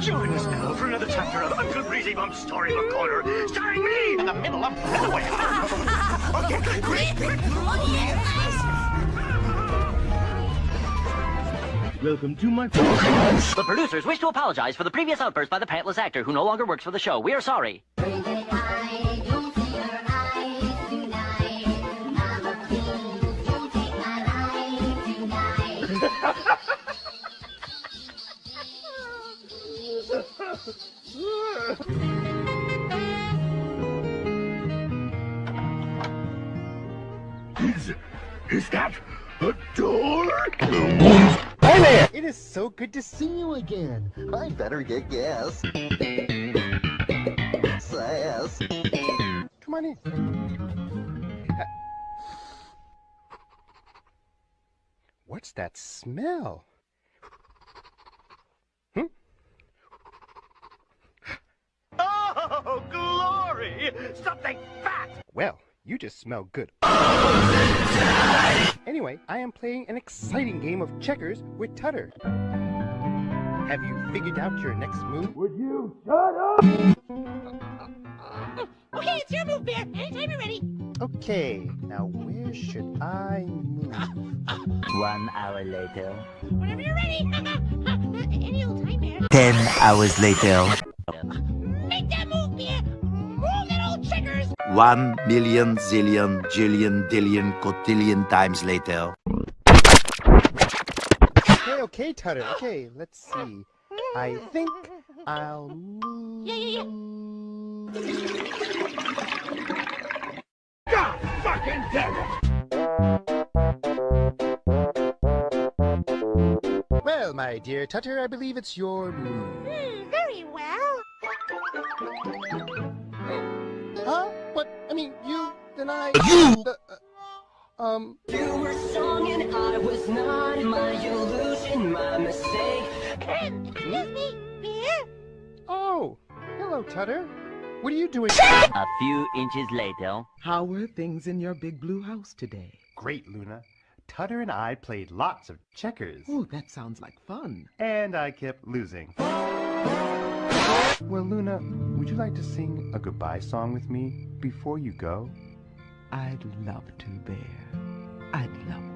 Join us now for another chapter of Uncle Breezy Bump's Storybook Corner, starring me in the middle of Broadway. okay, great, great. Welcome to my The producers wish to apologize for the previous outburst by the pantless actor who no longer works for the show. We are sorry. Is, is that a door? Hi there! It is so good to see you again. I better get gas. Sass. Come on in. Uh, What's that smell? Hmm? Oh, glory! Something fat! Well, you just smell good. Anyway, I am playing an exciting game of checkers with Tutter. Have you figured out your next move? Would you shut up? Uh, uh, uh, okay, it's your move, Bear. Anytime you're ready. Okay, now where should I move? One hour later. Whenever you're ready. Any old time, Bear. Ten hours later. One million zillion jillion dillion cotillion times later. Okay, okay, Tutter. Okay, let's see. I think I'll move. Yeah, yeah, God fucking damn it! Well, my dear Tutter, I believe it's your move. Hmm, very well. Then I... You! Uh, um... You were strong and I was not my illusion, my mistake. Excuse me, Bear. Oh, hello, Tutter. What are you doing? A few inches later. How were things in your big blue house today? Great, Luna. Tutter and I played lots of checkers. Oh, that sounds like fun. And I kept losing. Well, Luna, would you like to sing a goodbye song with me before you go? I'd love to, Bear. I'd love